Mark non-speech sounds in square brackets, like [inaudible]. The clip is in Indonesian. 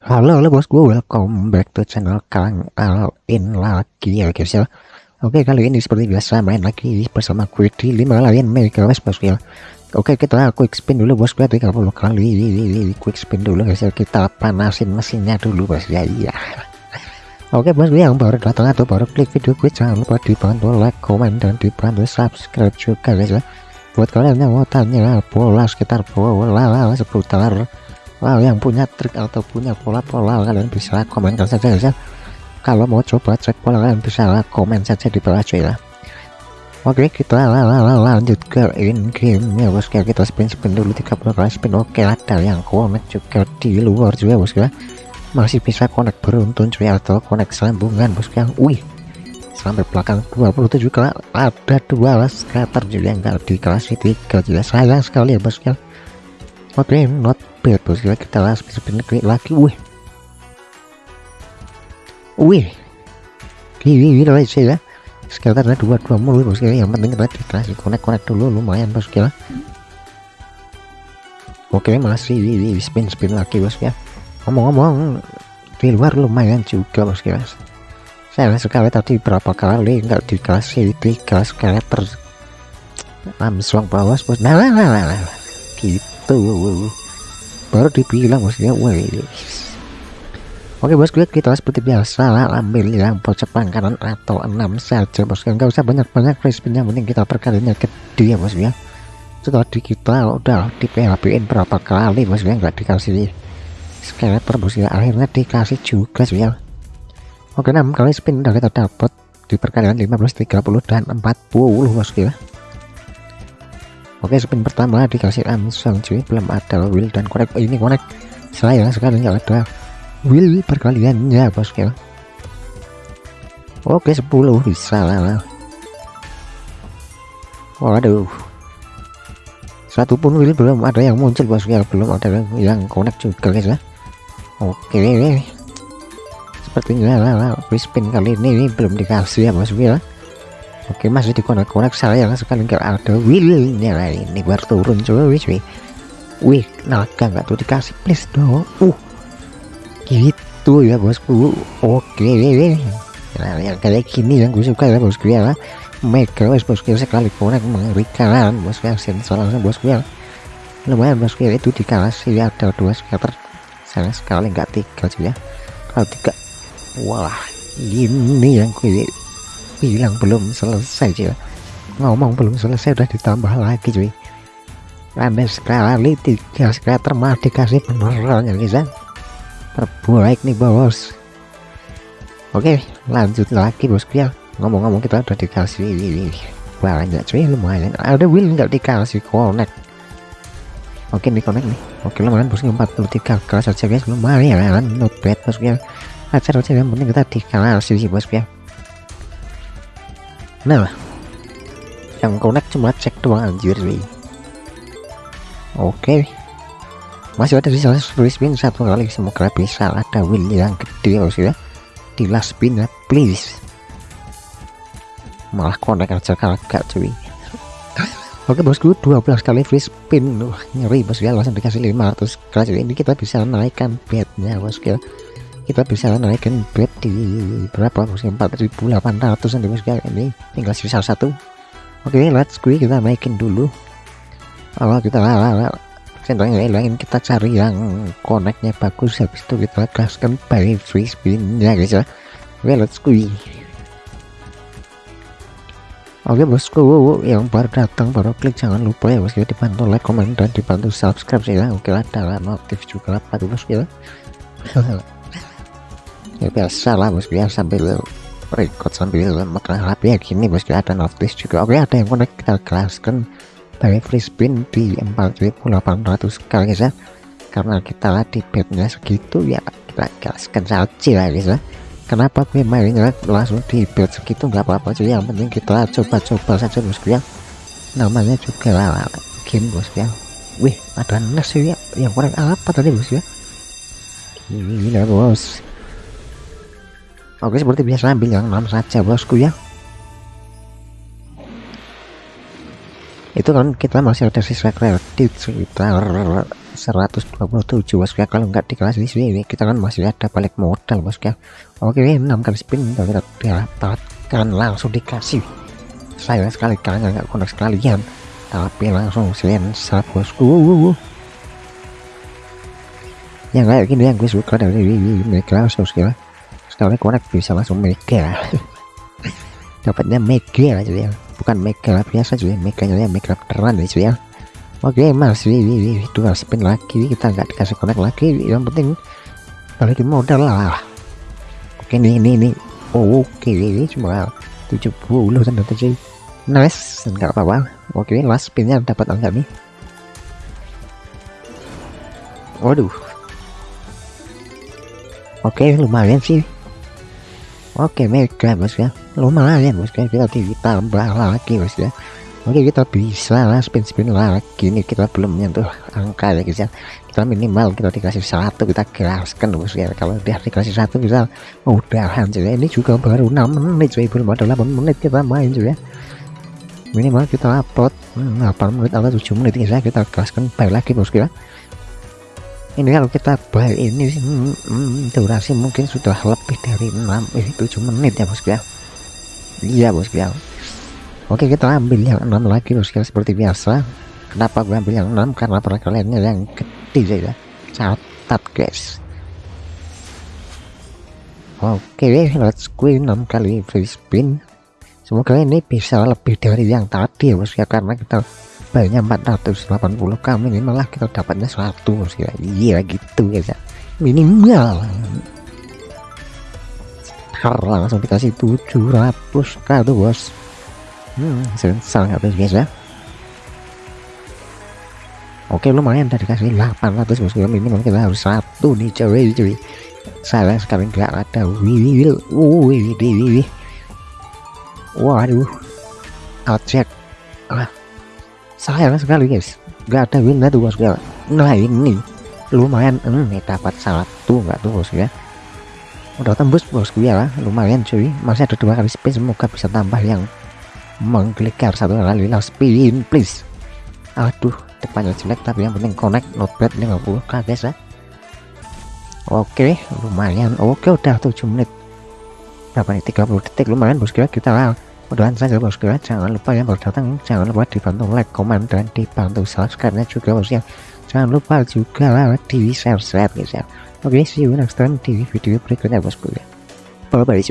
Halo, halo bosku, welcome back to channel Kang in lagi ya guys ya. Oke, kali ini seperti biasa main lagi bersama gue di 5 lain Mega West bosku ya. Oke, kita quick spin dulu bosku ya 30 kali quick spin dulu guys ya. Kita panasin mesinnya dulu bosku ya. Iya. [laughs] Oke bosku yang baru datang atau baru klik video gue jangan lupa dibantu like, komen dan dibantu subscribe juga guys ya. Buat kalian yang mau tanya bola sekitar bola seputar Wow yang punya trik atau punya pola-pola kalian bisa komenkan saja ya. Kalau mau coba cek pola kalian bisa komen saja di bawah cuy ya oke kita lanjut ke in game ya bos ya kita spin spin dulu 30 kali spin oke ada yang connect juga di luar juga bos ya masih bisa connect beruntun cuy atau connect sambungan bos ya wih sampai belakang 27 kali ada dua scatter juga yang enggak dikasih tiga juga sayang sekali ya bos ya oke not bos? Ya kita langsung spin lagi. Wih. Wih. Gini gini sih ya sekitar dua dua mulu bos. Ya yang penting kita dikasih connect connect dulu. Lumayan bos ya oke masih. Spin spin lagi bos ya. Ngomong-ngomong di luar lumayan juga bos ya saya sekali tadi berapa kali nggak dikasih tiga scatter langsung bawas bos. Nah, nah, nah, nah, nah. gitu baru dibilang bosnya wih Oke bosku kita seperti biasa lah ambil yang pocepan kanan atau enam saja bosku nggak usah banyak-banyak free yang penting kita perkalinya gede ya bosku ya. Setelah di kita udah di PHP in berapa kali bosku ya nggak dikasih skeleton bosku ya. Akhirnya dikasih juga sih ya. Oke 6 kali spin udah kita dapat di perkalian 15 30 dan 40 bosku ya Oke spin pertama dikasih langsung cuy. Belum ada wheel dan connect. Oh, ini connect. Sayang sekali nggak ada. Wheel perkaliannya bosku Oke 10 bisa lah. Waduh. Satu pun wheel belum ada yang muncul bosku belum ada yang connect juga guys ya. Oke. Sepertinya lah, spin kali ini, ini belum dikasih ya bosku ya Oke masih di konek-konek sayang sekali nggak ada wheelnya lah ini baru turun coba wis wih wih naga nggak tuh dikasih please dong. Uh gitu ya bosku. Oke nah yang kayak gini yang gue suka ya bosku ya. Mega wes bosku sekali konek mengerikan bosku yang sensornya bosku ya. Lumayan bosku ya itu dikasih ya ada dua scatter. Sayang sekali nggak tiga sih ya. Kalau tiga wah ini yang gue bilang belum selesai cuy ngomong belum selesai udah ditambah lagi cuy. Ada sekali tiga sekali termah dikasih beneran ya guys terbaik nih bos. Oke lanjut lagi bosku ya ngomong-ngomong kita udah dikasih banyak cuy. Lumayan. Ada wheel nggak dikasih? Connect. Oke di connect nih. Oke lumayan bosku 43 kelas aja guys. Lumayan not bad bosku ya acara yang penting kita dikasih bosku ya nah yang connect cuma cek doang anjir oke masih ada di salah free spin satu kali semoga bisa ada win yang gede harus ya di last spin ya please. Malah connect aja kagak cuy Oke bosku 12 kali free spin Wah, ngeri bos ya langsung dikasih 500 kali ini kita bisa naikkan bednya bosku ya kita bisa naikkan bed di berapa? Musim 4800 nanti bosku ini. Tinggal sisa satu. Oke okay, let's go. Kita naikin dulu. Awal kita centangnya hilangin kita cari yang connectnya bagus. Habis itu kita gaskan by free spin. Ya guys ya. Oke okay, let's go. Oke bosku yang baru datang baru klik. Jangan lupa ya bosku dibantu like komen dan dibantu subscribe ya. Oke ada notif juga tuh bosku ya [laughs] ya biasa lah bos biasa sambil record sambil makan HP ya gini bos ada notice juga. Oke ada yang kita kelaskan dari free spin di 4800 kali ya karena kita lah di bednya segitu ya kita kelaskan saja lah guys ya kenapa gue mainnya langsung di bed segitu nggak apa-apa jadi yang penting kita coba-coba saja bos ya namanya juga lah game bos ya wih ada nasi ya. Yang kurang apa tadi bos ya ini bos Oke seperti biasa ambil yang 6 saja bosku ya itu kan kita masih ada sisa kredit sekitar 127 bosku ya kalau nggak di kelas ini kita kan masih ada balik modal bosku ya oke 6 kali spin kita dapatkan langsung dikasih saya sekali kalian nggak konek sekalian tapi langsung selain saat bosku yang kayak gini yang gue suka dari mereka bosku ya sekali konek bisa langsung mega? [laughs] Dapatnya mega aja ya bukan mega biasa juga mega? Nya mega beneran ya Oke masih dua spin lagi kita nggak dikasih connect lagi yang penting balikin modal lah oke ini ini ini oh, oke ini cuma 70 ternyata sih nice nggak apa-apa oke last spinnya dapat enggak nih waduh oke lumayan sih oke mega bos ya. Lumayan bos ya kita tambah lagi bos ya. Oke kita bisa lah spin spin lagi nih. Kita belum menyentuh angka ya guys ya. Kita minimal kita dikasih satu kita gaskan bos ya. Kalau dia dikasih satu bisa udahan juga ini juga baru 6 menit jadi belum ada 8 menit kita main juga minimal kita upload 8 menit atau 7 menit ya. Kita gaskan balik lagi bos ya ini kalau kita balik ini hmm, hmm, durasi mungkin sudah lebih dari 6 eh 7 menit ya bos ya iya bos ya Oke kita ambil yang 6 lagi bosku seperti biasa. Kenapa gue ambil yang 6 karena para kalian yang ketiga ya. Catat guys. Oke let's go 6 kali free spin. Semoga ini bisa lebih dari yang tadi ya bosku ya Karena kita banyak 480 kami ini malah kita dapatnya satu bosku ya Iya gitu guys ya. Minimal. Langsung dikasih 700 kado bos. Hmm, sangat habis guys ya. Oke lumayan tadi kasih 800 bosku minimal kita harus satu nih cuy cuy. Saya sekarang nggak ada wih wih wih waduh. Outcheck ah sayang sekali guys nggak ada win tuh bosku nah ini lumayan ini dapat satu nggak tuh bosku ya udah tembus bosku ya lumayan cuy masih ada dua kali spin semoga bisa tambah yang mengklikar satu kali lah spin please. Aduh depannya jelek tapi yang penting connect not bad 50 k guys ya oke lumayan oke udah 7 menit berapa nih 30 detik lumayan bosku kita lah mudahan saja bosku jangan lupa yang baru datang. Jangan lupa dibantu like comment dan dibantu subscribe nya juga bosku jangan lupa juga lah di share share. Ya oke see you next time di video berikutnya bosku ya bye bye